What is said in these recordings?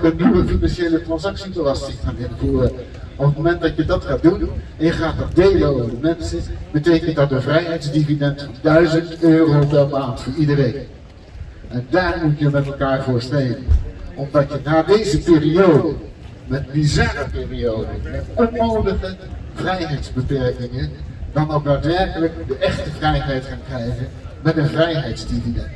een nieuwe financiële transactiebelasting gaan invoeren. Op het moment dat je dat gaat doen en je gaat dat delen over de mensen, betekent dat een vrijheidsdividend van 1000 euro per maand voor iedereen. En daar moet je met elkaar voor strijden. Omdat je na deze periode, met bizarre periode, met onmogelijke vrijheidsbeperkingen, dan ook daadwerkelijk de echte vrijheid gaan krijgen met een vrijheidsdividend.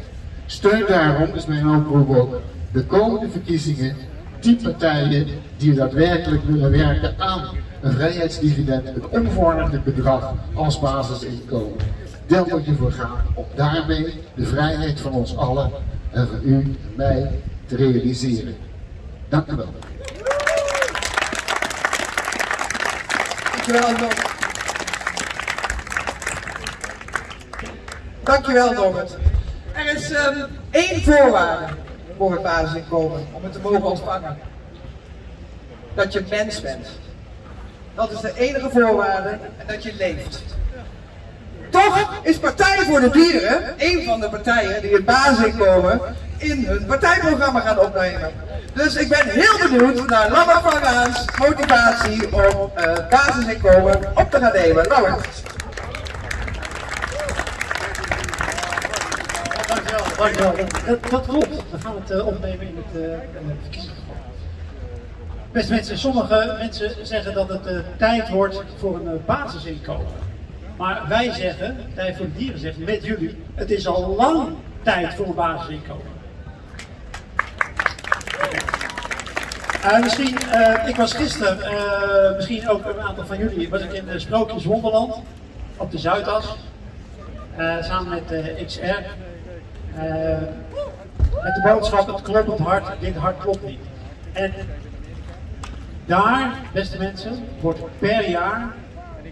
Steun daarom, is mijn oproep ook, de komende verkiezingen, die partijen die daadwerkelijk willen werken aan een vrijheidsdividend, een onvoorwaardelijk bedrag als basisinkomen. Daar moet je voor gaan om daarmee de vrijheid van ons allen en van u en mij te realiseren. Dank u wel. Dankjewel, Dankjewel, Norbert. Er is um, één voorwaarde voor basisinkomen om het te mogen ontvangen. Dat je mens bent. Dat is de enige voorwaarde en dat je leeft. Toch is Partij voor de Dieren een van de partijen die het basisinkomen in hun partijprogramma gaan opnemen. Dus ik ben heel benieuwd naar Lammert van motivatie om uh, basisinkomen op te gaan nemen. Lammert. Dat, dat klopt. We gaan het uh, opnemen in het, uh, het verkiezingsprogramma. Beste mensen, sommige mensen zeggen dat het uh, tijd wordt voor een basisinkomen. Maar wij zeggen, Tijd voor Dieren zegt met jullie, het is al lang tijd voor een basisinkomen. Misschien, ik was gisteren, misschien ook een aantal van jullie, was ik in Sprookjes Wonderland op de Zuidas. samen met XR. Met de boodschap, het klopt het hart, dit hart klopt niet. En daar, beste mensen, wordt per jaar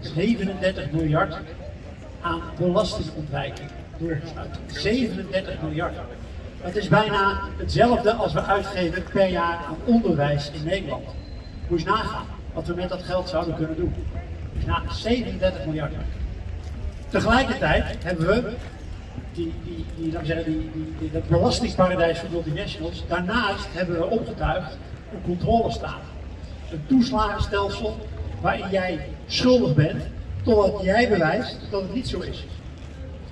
37 miljard aan belastingontwijking doorgesluit. 37 miljard. Dat is bijna hetzelfde als we uitgeven per jaar aan onderwijs in Nederland. Moet je nagaan wat we met dat geld zouden kunnen doen. Na 37 miljard. Tegelijkertijd hebben we die, die, zeggen, die, dat belastingparadijs voor multinationals. Daarnaast hebben we opgetuigd een controlestaat. Een toeslagenstelsel waarin jij schuldig bent totdat jij bewijst dat het niet zo is.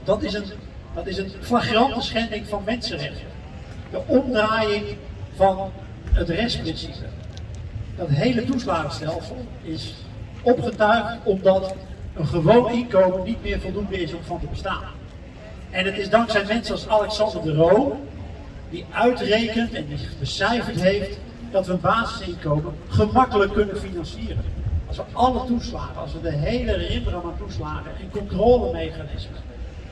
Dat is een dat is een flagrante schending van mensenrechten. De omdraaiing van het rechtsprincipe. Dat hele toeslagenstelsel is opgetuigd omdat een gewoon inkomen niet meer voldoende is om van te bestaan. En het is dankzij mensen als Alexander de Roo, die uitrekent en becijferd heeft dat we een basisinkomen gemakkelijk kunnen financieren. Als we alle toeslagen, als we de hele rimram aan toeslagen en controlemechanismen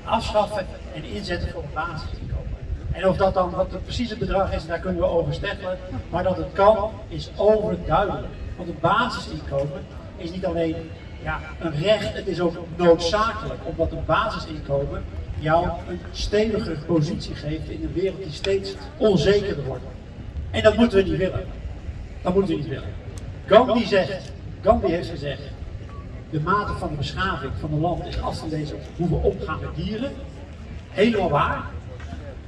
afschaffen en inzetten voor een basisinkomen. En of dat dan wat het precieze bedrag is, daar kunnen we over steggelen. Maar dat het kan, is overduidelijk. Want een basisinkomen is niet alleen ja, een recht, het is ook noodzakelijk. Omdat een basisinkomen jou een steviger positie geeft in een wereld die steeds onzekerder wordt. En dat moeten we niet willen. Dat moeten we niet willen. Gandhi zegt, Gandhi heeft gezegd, de mate van de beschaving van een land is afgelezen op hoe we omgaan met dieren. Helemaal waar.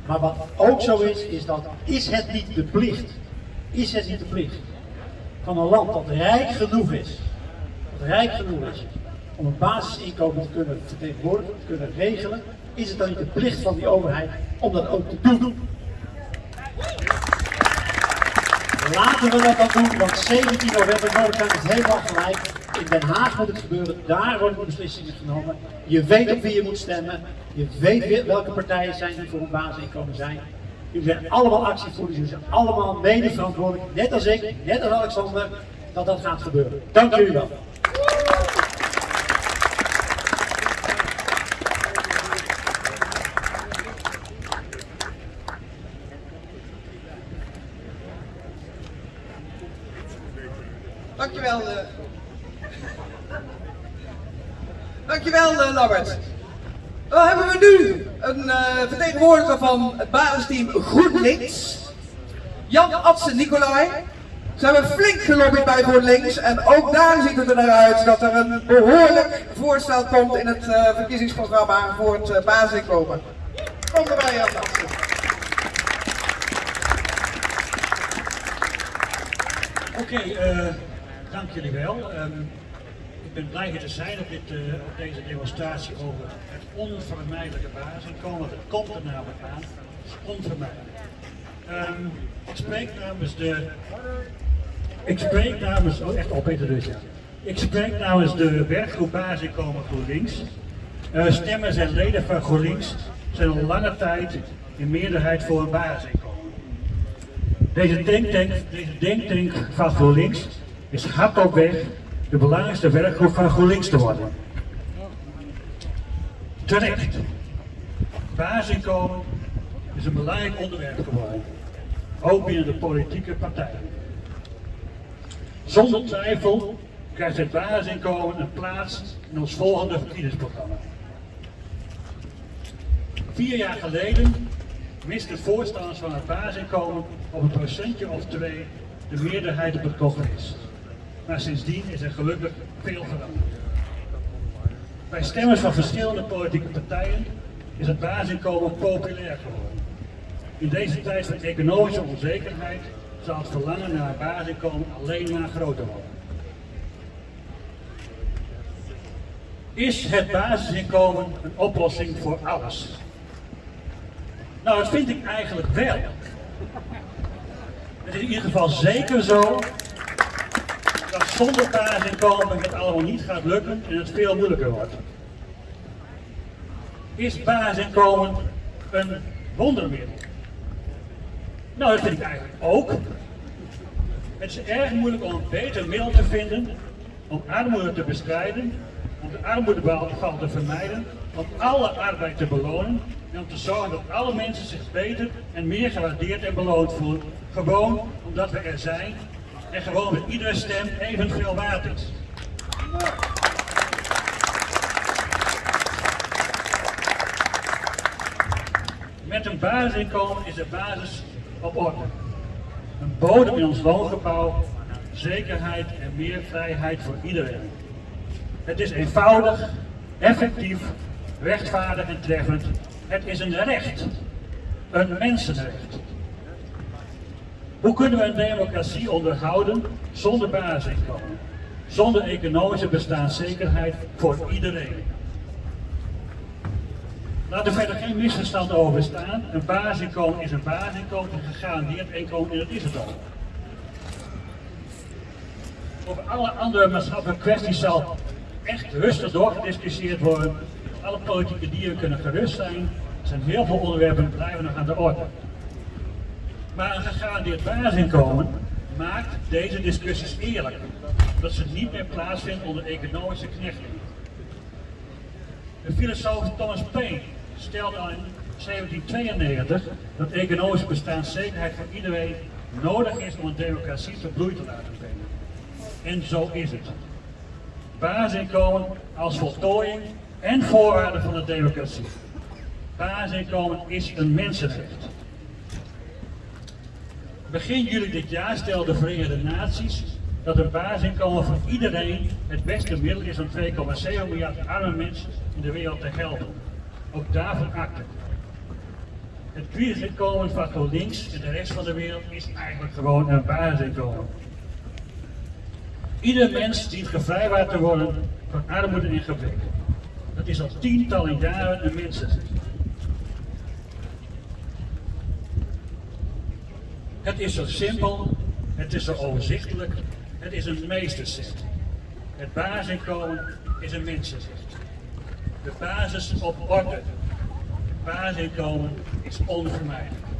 Maar wat ook zo is, is dat is het niet de plicht, is het niet de plicht van een land dat rijk genoeg is, dat rijk genoeg is om een basisinkomen te kunnen vertegenwoordigen, te kunnen regelen, is het dan niet de plicht van die overheid om dat ook te doen? Laten we dat dan doen, want 17 november, Noordkant is helemaal gelijk in Den Haag moet het gebeuren, daar worden de beslissingen genomen. Je weet op wie je moet stemmen, je weet welke partijen zijn die voor een basisinkomen zijn. Jullie zijn allemaal actievoerders, jullie zijn allemaal mede verantwoordelijk, net als ik, net als Alexander, dat dat gaat gebeuren. Dank jullie wel. Dankjewel. Uh... Dankjewel, uh, Lambert. Dan hebben we nu een uh, vertegenwoordiger van het basisteam GroenLinks. Jan Adsen Nicolai. Ze hebben flink gelobbyd bij GroenLinks en ook daar ziet het er naar uit dat er een behoorlijk voorstel komt in het uh, verkiezingsprogramma voor het basisinkomen. Kom erbij Jan Adsen. Oké, eh, dank jullie wel. Ehm, ik ben blij hier te zijn op, dit, eh, op deze demonstratie over het onvermijdelijke basisinkomen. Het komt er namelijk aan. Onvermijdelijk. Ehm, ik spreek namens de. Ik spreek namens. Oh, echt op, Peter dus ja. Ik spreek namens de werkgroep Basisinkomen GroenLinks. Uh, stemmers en leden van GroenLinks zijn al lange tijd in meerderheid voor een basisinkomen. Deze denktank, deze denktank van GroenLinks is hard op weg de belangrijkste werkgroep van GroenLinks te worden. Terecht. Basisinkomen is een belangrijk onderwerp geworden. Ook binnen de politieke partijen. Zonder twijfel krijgt het basisinkomen een plaats in ons volgende verkiezingsprogramma. Vier jaar geleden misten voorstanders van het basisinkomen op een procentje of twee de meerderheid op het congres. Maar sindsdien is er gelukkig veel veranderd. Bij stemmers van verschillende politieke partijen is het basisinkomen populair geworden. In deze tijd van economische onzekerheid zal het verlangen naar een basisinkomen alleen maar groter worden. Is het basisinkomen een oplossing voor alles? Nou, dat vind ik eigenlijk wel. Het is in ieder geval zeker zo dat zonder basisinkomen het allemaal niet gaat lukken en het veel moeilijker wordt. Is basisinkomen een wondermiddel? Nou, dat vind ik eigenlijk ook. Het is erg moeilijk om een beter middel te vinden om armoede te bestrijden, om de armoedeval te vermijden, om alle arbeid te belonen en om te zorgen dat alle mensen zich beter en meer gewaardeerd en beloond voelen. Gewoon omdat we er zijn en gewoon met iedere stem evenveel waard is. Met een basisinkomen is de basis op orde. Een bodem in ons woongebouw, zekerheid en meer vrijheid voor iedereen. Het is eenvoudig, effectief, rechtvaardig en treffend. Het is een recht, een mensenrecht. Hoe kunnen we een democratie onderhouden zonder basisinkomen? Zonder economische bestaanszekerheid voor iedereen. Laat er verder geen misverstand over bestaan. Een basisinkomen is een basisinkomen, een gegarandeerd inkomen en dat is het al. Over alle andere maatschappelijke kwesties zal echt rustig doorgediscussieerd worden. Alle politieke dieren kunnen gerust zijn. Er zijn heel veel onderwerpen blijven nog aan de orde. Maar een gegarandeerd basisinkomen maakt deze discussies eerlijk. Dat ze niet meer plaatsvinden onder economische knechting. De filosoof Thomas Paine stelde al in 1792 dat economische bestaanszekerheid voor iedereen nodig is om een democratie te bloei te laten brengen. En zo is het. Basisinkomen als voltooiing en voorwaarde van de democratie. Basisinkomen is een mensenrecht. Begin juli dit jaar stelde de Verenigde Naties dat een basisinkomen voor iedereen het beste middel is om 2,7 miljard arme mensen in de wereld te helpen. Ook daarvan akte. Het crisisinkomen van GroenLinks en de rest van de wereld is eigenlijk gewoon een basisinkomen. Ieder mens dient gevrijwaard te worden van armoede en gebrek. Dat is al tientallen jaren een mensenrecht. Het is zo simpel, het is zo overzichtelijk, het is een meesterzet. Het basisinkomen is een mensenrecht. De basis op orde. Het basisinkomen is onvermijdelijk.